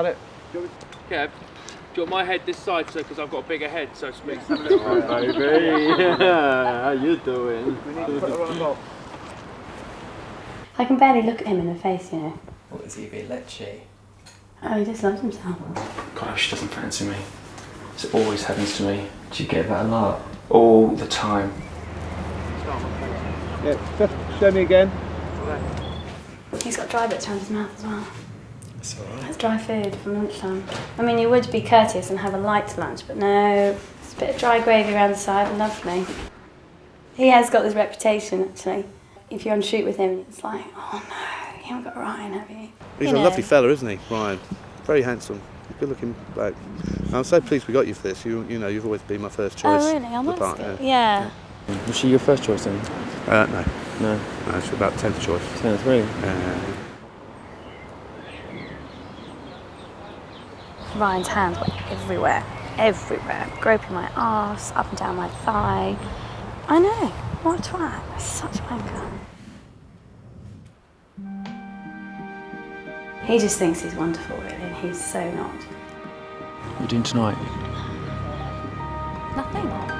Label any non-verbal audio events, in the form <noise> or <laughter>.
at it. Kev, do you want my head this side, so because I've got a bigger head, so to speak? <laughs> baby. <laughs> How you doing? We need to put her on a box. I can barely look at him in the face, you know. What is he, a bit lechy? Oh, he just loves himself. God, she doesn't fancy me. This always happens to me. Do you get that a lot? All the time. Yeah, show me again. He's got dry bits around his mouth as well. It's alright. That's dry food from lunchtime. I mean, you would be courteous and have a light lunch, but no. It's a bit of dry gravy around the side, lovely. He has got this reputation, actually. If you're on shoot with him, it's like, oh no, you haven't got Ryan, have you? He's You a know. lovely fella, isn't he, Ryan? Very handsome, good looking bloke. I'm so pleased we got you for this. You, you know, you've always been my first choice. Oh, really? For the part, good. Yeah. Was she your first choice then? Uh, no, No. no, it's about tenth choice. Ten and three. Ryan's hands were everywhere, everywhere, groping my arse, up and down my thigh. I know, what a twat, such a wanker. He just thinks he's wonderful, really, and he's so not. What are you doing tonight? Nothing.